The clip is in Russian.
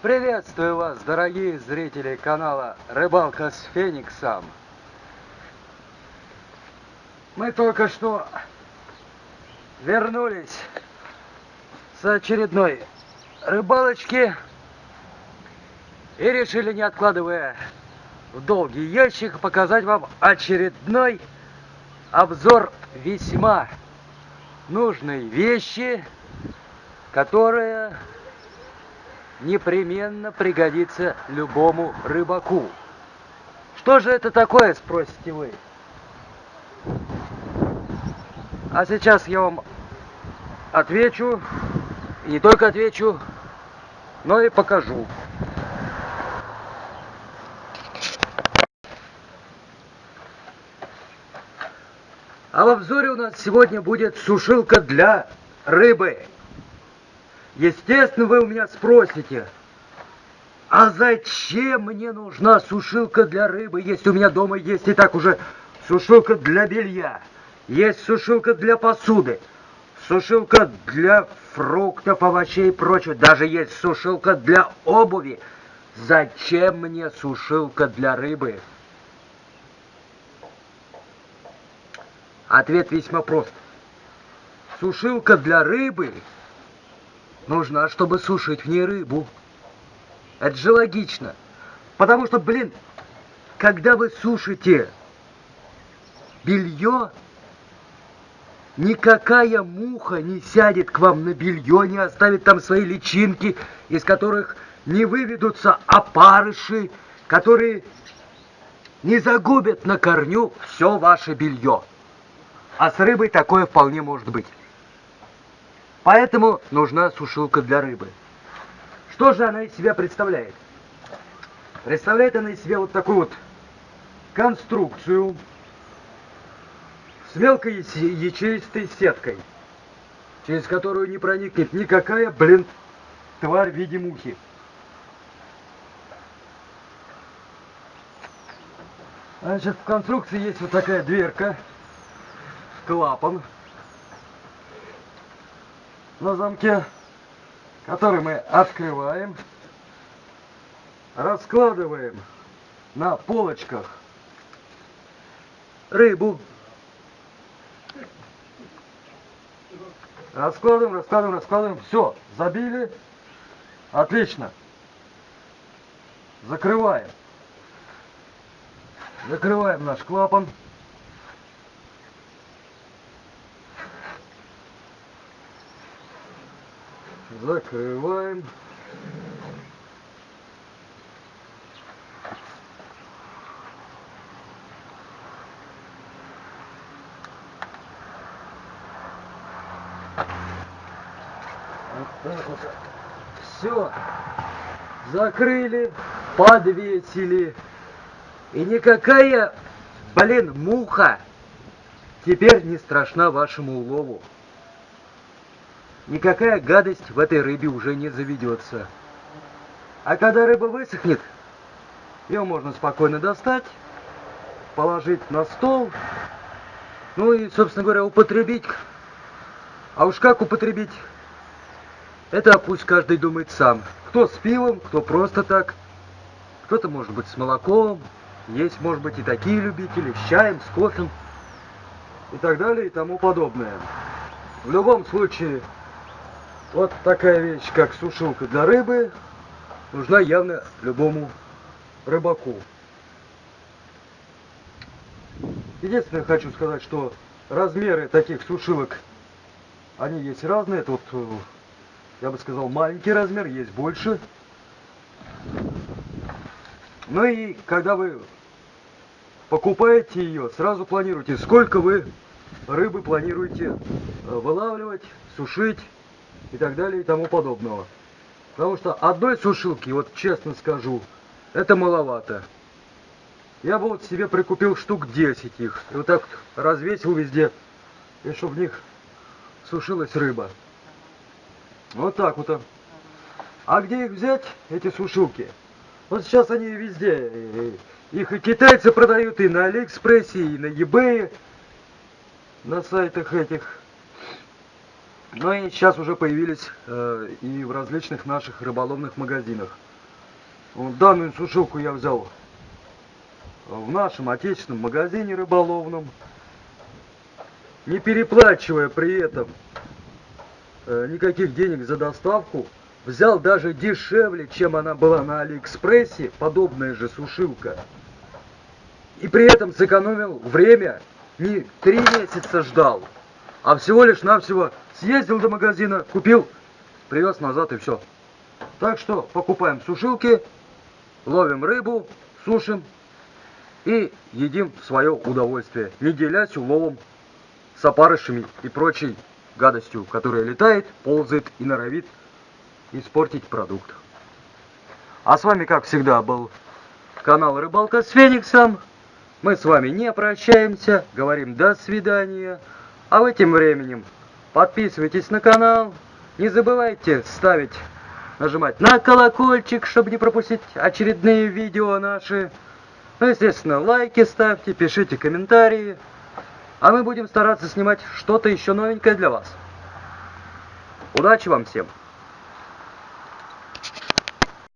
Приветствую вас, дорогие зрители канала Рыбалка с Фениксом. Мы только что вернулись с очередной рыбалочки и решили, не откладывая в долгий ящик, показать вам очередной обзор весьма нужной вещи, которая непременно пригодится любому рыбаку. Что же это такое, спросите вы? А сейчас я вам отвечу, и не только отвечу, но и покажу. А в обзоре у нас сегодня будет сушилка для рыбы. Естественно, вы у меня спросите, а зачем мне нужна сушилка для рыбы, если у меня дома есть и так уже сушилка для белья, есть сушилка для посуды, сушилка для фруктов, овощей и прочего, даже есть сушилка для обуви. Зачем мне сушилка для рыбы? Ответ весьма прост. Сушилка для рыбы нужна, чтобы сушить в ней рыбу. Это же логично. Потому что, блин, когда вы сушите белье, никакая муха не сядет к вам на белье, не оставит там свои личинки, из которых не выведутся опарыши, которые не загубят на корню все ваше белье. А с рыбой такое вполне может быть. Поэтому нужна сушилка для рыбы. Что же она из себя представляет? Представляет она из себя вот такую вот конструкцию с мелкой ячеистой сеткой, через которую не проникнет никакая, блин, тварь в виде мухи. Значит, в конструкции есть вот такая дверка, клапан, на замке, который мы открываем, раскладываем на полочках рыбу. Раскладываем, раскладываем, раскладываем. Все, забили. Отлично. Закрываем. Закрываем наш клапан. Закрываем. Вот так вот. Все. Закрыли, подвесили. И никакая, блин, муха теперь не страшна вашему улову никакая гадость в этой рыбе уже не заведется. А когда рыба высохнет, ее можно спокойно достать, положить на стол, ну и, собственно говоря, употребить. А уж как употребить, это пусть каждый думает сам. Кто с пивом, кто просто так, кто-то может быть с молоком, есть может быть и такие любители, с чаем, с кофе и так далее и тому подобное. В любом случае, вот такая вещь, как сушилка для рыбы, нужна явно любому рыбаку. Единственное, хочу сказать, что размеры таких сушилок, они есть разные. Это вот, э, я бы сказал, маленький размер, есть больше. Ну и когда вы покупаете ее, сразу планируйте, сколько вы рыбы планируете э, вылавливать, сушить и так далее и тому подобного. Потому что одной сушилки, вот честно скажу, это маловато. Я бы вот себе прикупил штук 10 их. И вот так развесил везде. И чтобы в них сушилась рыба. Вот так вот. А где их взять, эти сушилки? Вот сейчас они везде. Их и китайцы продают, и на Алиэкспрессе, и на eBay, на сайтах этих. Ну и сейчас уже появились э, и в различных наших рыболовных магазинах. Вот данную сушилку я взял в нашем отечественном магазине рыболовном, не переплачивая при этом э, никаких денег за доставку, взял даже дешевле, чем она была на Алиэкспрессе, подобная же сушилка. И при этом сэкономил время, не три месяца ждал, а всего лишь навсего съездил до магазина, купил, привез назад и все. Так что покупаем сушилки, ловим рыбу, сушим и едим в свое удовольствие, не делясь уловом с опарышами и прочей гадостью, которая летает, ползает и норовит испортить продукт. А с вами, как всегда, был канал Рыбалка с Фениксом. Мы с вами не прощаемся, говорим до свидания. А в этим временем подписывайтесь на канал, не забывайте ставить, нажимать на колокольчик, чтобы не пропустить очередные видео наши. Ну, естественно, лайки ставьте, пишите комментарии. А мы будем стараться снимать что-то еще новенькое для вас. Удачи вам всем!